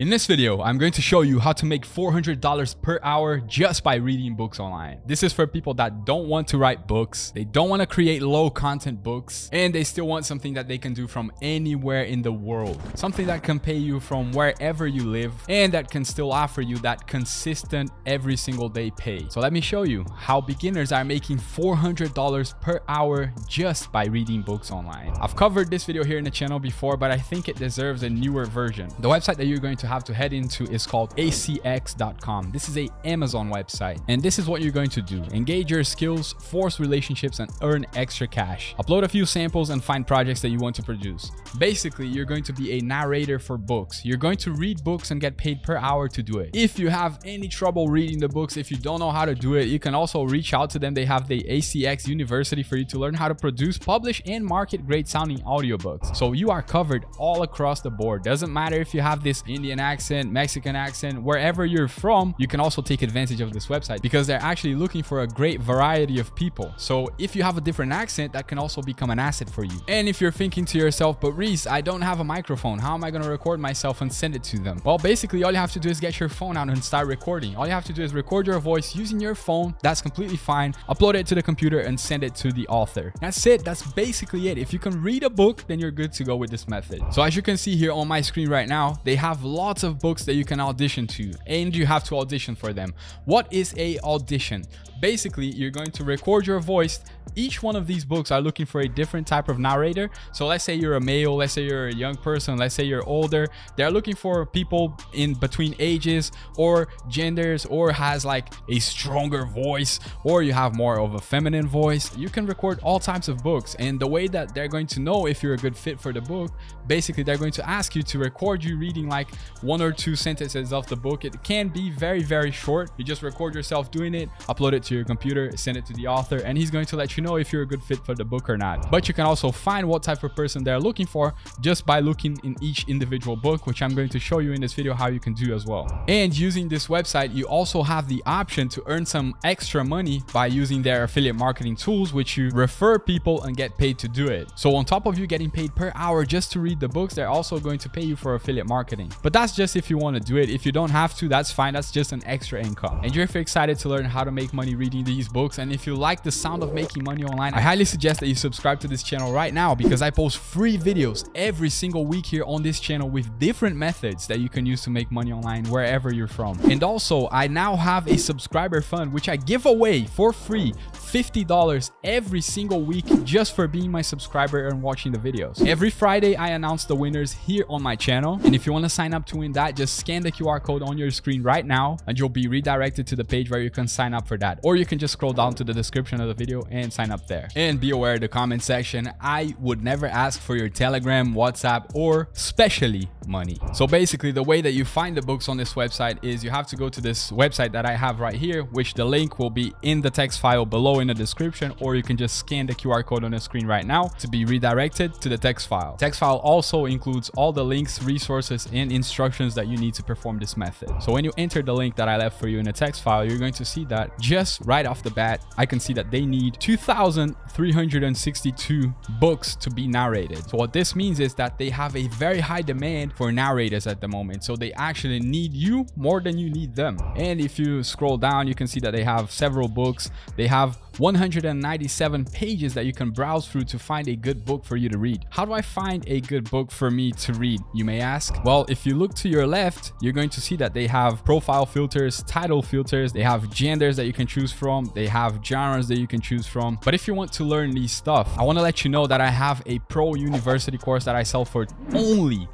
In this video, I'm going to show you how to make $400 per hour just by reading books online. This is for people that don't want to write books, they don't want to create low content books, and they still want something that they can do from anywhere in the world. Something that can pay you from wherever you live and that can still offer you that consistent every single day pay. So let me show you how beginners are making $400 per hour just by reading books online. I've covered this video here in the channel before, but I think it deserves a newer version. The website that you're going to to have to head into is called acx.com. This is a Amazon website. And this is what you're going to do. Engage your skills, force relationships, and earn extra cash. Upload a few samples and find projects that you want to produce. Basically, you're going to be a narrator for books. You're going to read books and get paid per hour to do it. If you have any trouble reading the books, if you don't know how to do it, you can also reach out to them. They have the ACX University for you to learn how to produce, publish, and market great sounding audiobooks. So you are covered all across the board. Doesn't matter if you have this Indian Accent, Mexican accent, wherever you're from, you can also take advantage of this website because they're actually looking for a great variety of people. So if you have a different accent, that can also become an asset for you. And if you're thinking to yourself, but Reese, I don't have a microphone. How am I going to record myself and send it to them? Well, basically all you have to do is get your phone out and start recording. All you have to do is record your voice using your phone. That's completely fine. Upload it to the computer and send it to the author. That's it. That's basically it. If you can read a book, then you're good to go with this method. So as you can see here on my screen right now, they have lots lots of books that you can audition to and you have to audition for them. What is a audition? Basically, you're going to record your voice. Each one of these books are looking for a different type of narrator. So let's say you're a male, let's say you're a young person, let's say you're older. They're looking for people in between ages or genders or has like a stronger voice or you have more of a feminine voice. You can record all types of books and the way that they're going to know if you're a good fit for the book, basically they're going to ask you to record you reading like one or two sentences of the book. It can be very, very short. You just record yourself doing it, upload it to your computer, send it to the author, and he's going to let you know if you're a good fit for the book or not. But you can also find what type of person they're looking for just by looking in each individual book, which I'm going to show you in this video how you can do as well. And using this website, you also have the option to earn some extra money by using their affiliate marketing tools, which you refer people and get paid to do it. So on top of you getting paid per hour just to read the books, they're also going to pay you for affiliate marketing. But that's just if you want to do it. If you don't have to, that's fine. That's just an extra income. And if you're excited to learn how to make money reading these books. And if you like the sound of making money online, I highly suggest that you subscribe to this channel right now because I post free videos every single week here on this channel with different methods that you can use to make money online wherever you're from. And also, I now have a subscriber fund which I give away for free $50 every single week just for being my subscriber and watching the videos. Every Friday, I announce the winners here on my channel. And if you want to sign up to win that, just scan the QR code on your screen right now and you'll be redirected to the page where you can sign up for that. Or you can just scroll down to the description of the video and sign up there. And be aware of the comment section, I would never ask for your Telegram, WhatsApp, or especially money. So basically the way that you find the books on this website is you have to go to this website that I have right here, which the link will be in the text file below in the description, or you can just scan the QR code on the screen right now to be redirected to the text file. Text file also includes all the links, resources, and instructions that you need to perform this method. So when you enter the link that I left for you in the text file, you're going to see that just right off the bat, I can see that they need 2,362 books to be narrated. So what this means is that they have a very high demand for narrators at the moment. So they actually need you more than you need them. And if you scroll down, you can see that they have several books. They have 197 pages that you can browse through to find a good book for you to read. How do I find a good book for me to read, you may ask? Well, if you look to your left, you're going to see that they have profile filters, title filters, they have genders that you can choose from, they have genres that you can choose from. But if you want to learn these stuff, I want to let you know that I have a pro university course that I sell for only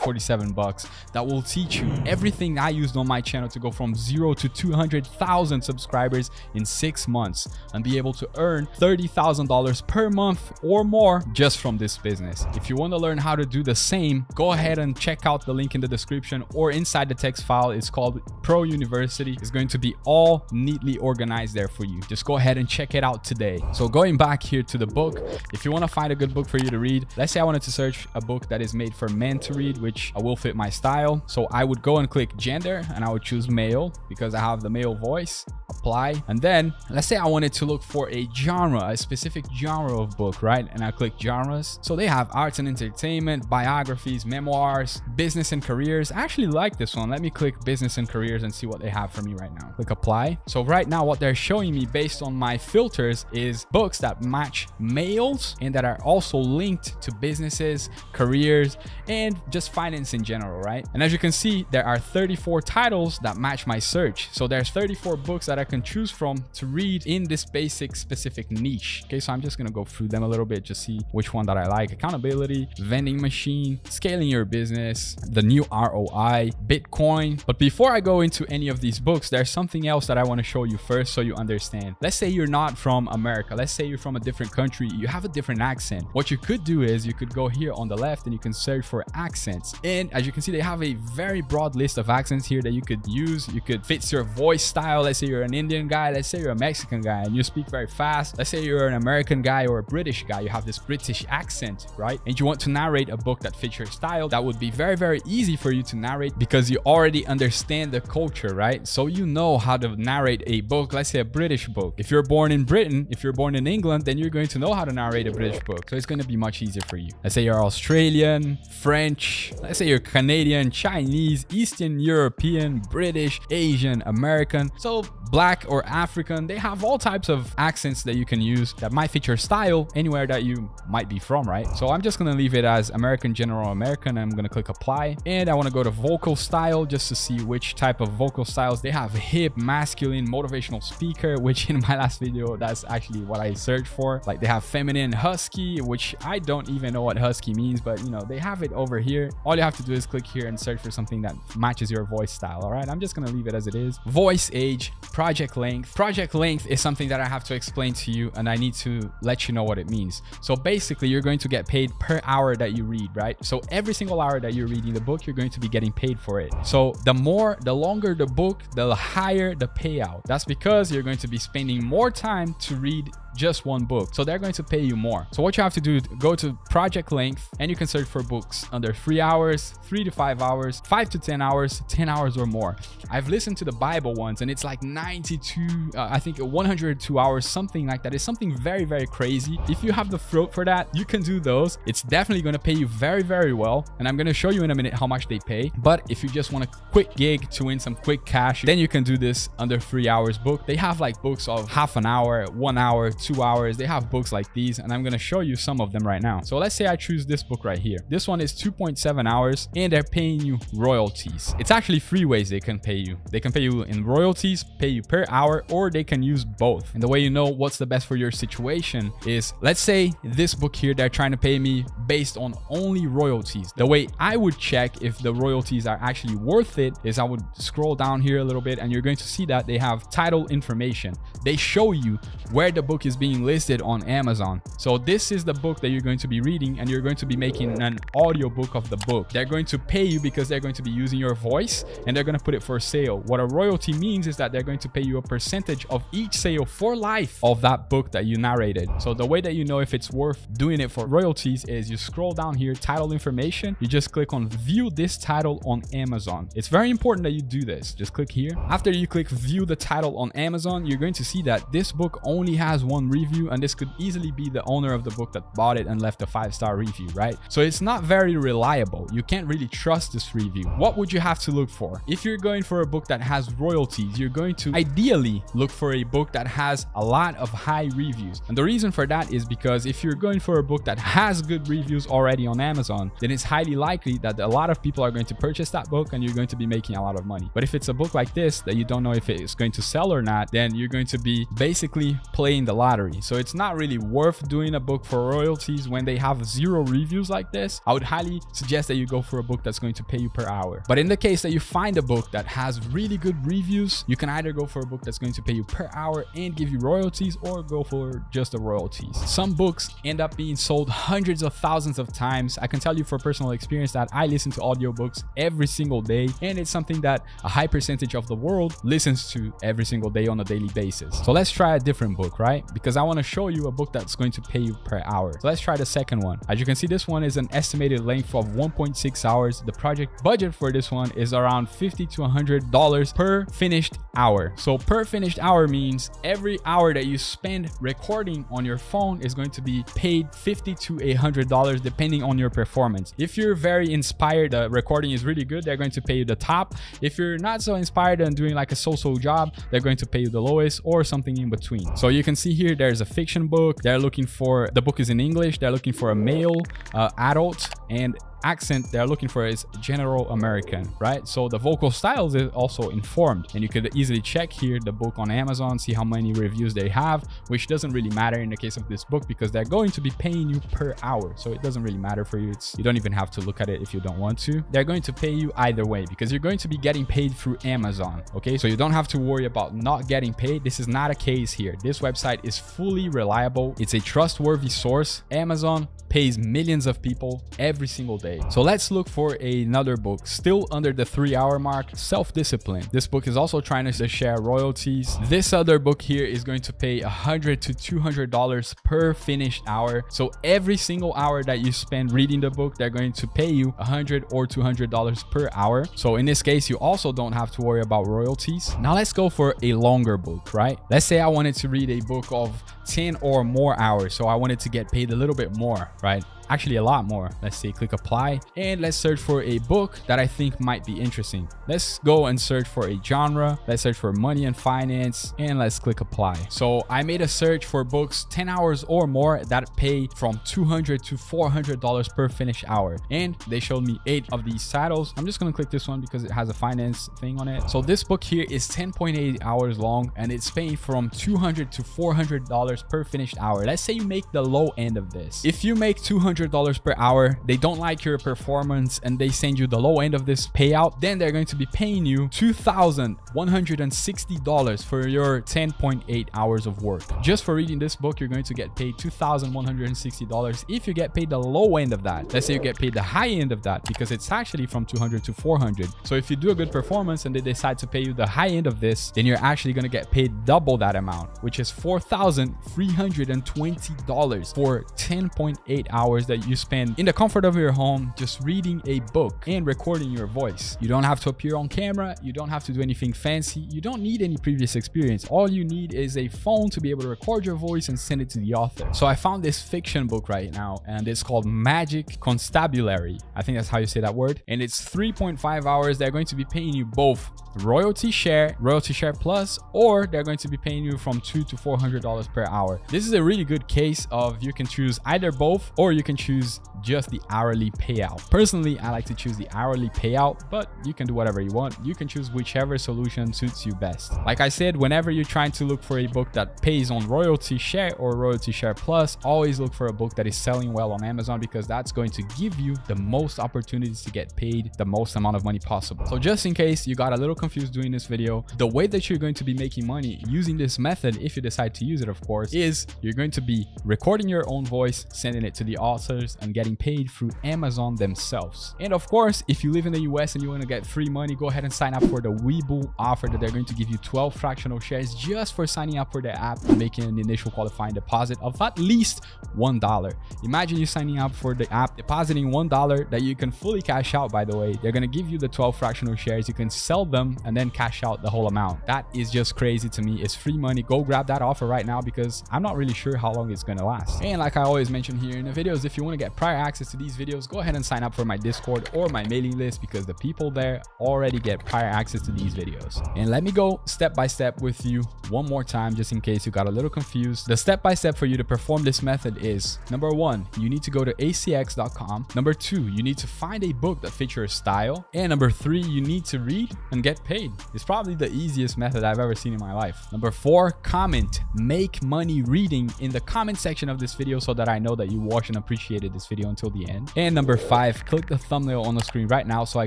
247 bucks that will teach you everything I used on my channel to go from zero to 200,000 subscribers in six months and be able to earn $30,000 per month or more just from this business. If you want to learn how to do the same, go ahead and check out the link in the description or inside the text file. It's called Pro University. It's going to be all neatly organized there for you. Just go ahead and check it out today. So going back here to the book, if you want to find a good book for you to read, let's say I wanted to search a book that is made for men to read, which will fit my style. So I would go and click gender and I would choose male because I have the male voice apply. And then let's say I wanted to look for a genre, a specific genre of book, right? And I click genres. So they have arts and entertainment, biographies, memoirs, business and careers. I actually like this one. Let me click business and careers and see what they have for me right now. Click apply. So right now what they're showing me based on my filters is books that match males and that are also linked to businesses, careers, and just finance in general, right? And as you can see, there are 34 titles that match my search. So there's 34 books that I can choose from to read in this basic specific niche. Okay, so I'm just gonna go through them a little bit, just see which one that I like. Accountability, vending machine, scaling your business, the new ROI, Bitcoin. But before I go into any of these books, there's something else that I wanna show you first so you understand. Let's say you're not from America. Let's say you're from a different country. You have a different accent. What you could do is you could go here on the left and you can search for accents. And as you can see, they have a very broad list of accents here that you could use. You could fit your voice style. Let's say you're an Indian guy. Let's say you're a Mexican guy and you speak very fast. Let's say you're an American guy or a British guy. You have this British accent, right? And you want to narrate a book that fits your style. That would be very, very easy for you to narrate because you already understand the culture, right? So you know how to narrate a book. Let's say a British book. If you're born in Britain, if you're born in England, then you're going to know how to narrate a British book. So it's going to be much easier for you. Let's say you're Australian, French, let's say you're Canadian, Chinese, Eastern European, British, Asian, American. So black or African, they have all types of accents that you can use that might fit your style anywhere that you might be from, right? So I'm just to leave it as American General American. I'm to click apply and I want to go to vocal style just to see which type of vocal styles they have hip, masculine, motivational speaker, which in my last video, that's actually what I searched for. Like they have feminine husky, which I don't even know what husky means, but you know, they have it over here. All you have to do is click here and search for something that matches your voice style. All right. I'm just going to leave it as it is. Voice age, project length. Project length is something that I have to explain to you and I need to let you know what it means. So basically you're going to get paid per hour that you read, right? So every single hour that you're reading the book, you're going to be getting paid for it. So the more, the longer the book, the higher the payout. That's because you're going to be spending more time to read just one book. So they're going to pay you more. So what you have to do, go to project length and you can search for books under three hours, three to five hours, five to 10 hours, 10 hours or more. I've listened to the Bible ones and it's like 92, uh, I think 102 hours, something like that. It's something very, very crazy. If you have the throat for that, you can do those. It's definitely going to pay you very, very well. And I'm going to show you in a minute how much they pay. But if you just want a quick gig to win some quick cash, then you can do this under three hours book. They have like books of half an hour, one hour, two hours. They have books like these and I'm going to show you some of them right now. So let's say I choose this book right here. This one is 2.7 hours and they're paying you royalties. It's actually three ways they can pay you. They can pay you in royalties, pay you per hour, or they can use both. And the way you know what's the best for your situation is let's say this book here, they're trying to pay me based on only royalties. The way I would check if the royalties are actually worth it is I would scroll down here a little bit and you're going to see that they have title information. They show you where the book is being listed on Amazon. So this is the book that you're going to be reading and you're going to be making an audio book of the book. They're going to pay you because they're going to be using your voice and they're going to put it for sale. What a royalty means is that they're going to pay you a percentage of each sale for life of that book that you narrated. So the way that you know if it's worth doing it for royalties is you scroll down here, title information, you just click on view this title on Amazon. It's very important that you do this. Just click here. After you click view the title on Amazon, you're going to see that this book only has one review and this could easily be the owner of the book that bought it and left a five-star review, right? So it's not very reliable. You can't really trust this review. What would you have to look for? If you're going for a book that has royalties, you're going to ideally look for a book that has a lot of high reviews. And the reason for that is because if you're going for a book that has good reviews already on Amazon, then it's highly likely that a lot of people are going to purchase that book and you're going to be making a lot of money. But if it's a book like this that you don't know if it's going to sell or not, then you're going to be basically playing the lottery. So it's not really worth doing a book for royalties when they have zero reviews like this. I would highly suggest that you go for a book that's going to pay you per hour. But in the case that you find a book that has really good reviews, you can either go for a book that's going to pay you per hour and give you royalties or go for just the royalties. Some books end up being sold hundreds of thousands of times. I can tell you for personal experience that I listen to audiobooks every single day and it's something that a high percentage of the world listens to every single day on a daily basis. So let's try a different book, right? because I want to show you a book that's going to pay you per hour. So let's try the second one. As you can see, this one is an estimated length of 1.6 hours. The project budget for this one is around 50 to 100 dollars per finished hour. So per finished hour means every hour that you spend recording on your phone is going to be paid 50 to 100 dollars depending on your performance. If you're very inspired, the recording is really good, they're going to pay you the top. If you're not so inspired and doing like a so-so job, they're going to pay you the lowest or something in between. So you can see here, there's a fiction book. They're looking for, the book is in English. They're looking for a male uh, adult and accent they're looking for is general American, right? So the vocal styles is also informed and you could easily check here the book on Amazon, see how many reviews they have, which doesn't really matter in the case of this book because they're going to be paying you per hour. So it doesn't really matter for you. It's, you don't even have to look at it if you don't want to. They're going to pay you either way because you're going to be getting paid through Amazon. Okay. So you don't have to worry about not getting paid. This is not a case here. This website is fully reliable. It's a trustworthy source. Amazon pays millions of people every single day. So let's look for another book still under the three hour mark, Self-Discipline. This book is also trying to share royalties. This other book here is going to pay 100 to $200 per finished hour. So every single hour that you spend reading the book, they're going to pay you 100 or $200 per hour. So in this case, you also don't have to worry about royalties. Now let's go for a longer book, right? Let's say I wanted to read a book of 10 or more hours. So I wanted to get paid a little bit more, right? Actually a lot more. Let's say click apply and let's search for a book that I think might be interesting. Let's go and search for a genre. Let's search for money and finance and let's click apply. So I made a search for books 10 hours or more that pay from 200 to $400 per finished hour. And they showed me eight of these titles. I'm just going to click this one because it has a finance thing on it. So this book here is 10.8 hours long and it's paying from 200 to $400 per finished hour. Let's say you make the low end of this. If you make 200 $100 per hour, they don't like your performance and they send you the low end of this payout, then they're going to be paying you $2,160 for your 10.8 hours of work. Just for reading this book, you're going to get paid $2,160 if you get paid the low end of that. Let's say you get paid the high end of that because it's actually from 200 to 400. So if you do a good performance and they decide to pay you the high end of this, then you're actually going to get paid double that amount, which is $4,320 for 10.8 hours that you spend in the comfort of your home just reading a book and recording your voice. You don't have to appear on camera. You don't have to do anything fancy. You don't need any previous experience. All you need is a phone to be able to record your voice and send it to the author. So I found this fiction book right now and it's called Magic Constabulary. I think that's how you say that word. And it's 3.5 hours. They're going to be paying you both royalty share, royalty share plus, or they're going to be paying you from two to $400 per hour. This is a really good case of you can choose either both or you can choose just the hourly payout. Personally, I like to choose the hourly payout, but you can do whatever you want. You can choose whichever solution suits you best. Like I said, whenever you're trying to look for a book that pays on royalty share or royalty share plus, always look for a book that is selling well on Amazon because that's going to give you the most opportunities to get paid the most amount of money possible. So just in case you got a little confused doing this video, the way that you're going to be making money using this method, if you decide to use it, of course, is you're going to be recording your own voice, sending it to the authors and getting paid through Amazon themselves. And of course, if you live in the US and you want to get free money, go ahead and sign up for the Webull offer that they're going to give you 12 fractional shares just for signing up for the app and making an initial qualifying deposit of at least $1. Imagine you signing up for the app, depositing $1 that you can fully cash out, by the way. They're going to give you the 12 fractional shares. You can sell them and then cash out the whole amount. That is just crazy to me. It's free money. Go grab that offer right now because I'm not really sure how long it's going to last. And like I always mention here in the videos, if you want to get prior access to these videos, go ahead and sign up for my Discord or my mailing list because the people there already get prior access to these videos. And let me go step by step with you one more time just in case you got a little confused. The step by step for you to perform this method is number one, you need to go to acx.com. Number two, you need to find a book that fits your style. And number three, you need to read and get paid. It's probably the easiest method I've ever seen in my life. Number four, comment. Make money reading in the comment section of this video so that I know that you watch and appreciated this video until the end. And number five, click the thumbnail on the screen right now so I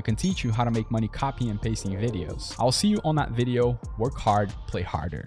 can teach you how to make money copying and pasting videos. I'll see you on that video. Work hard, play harder.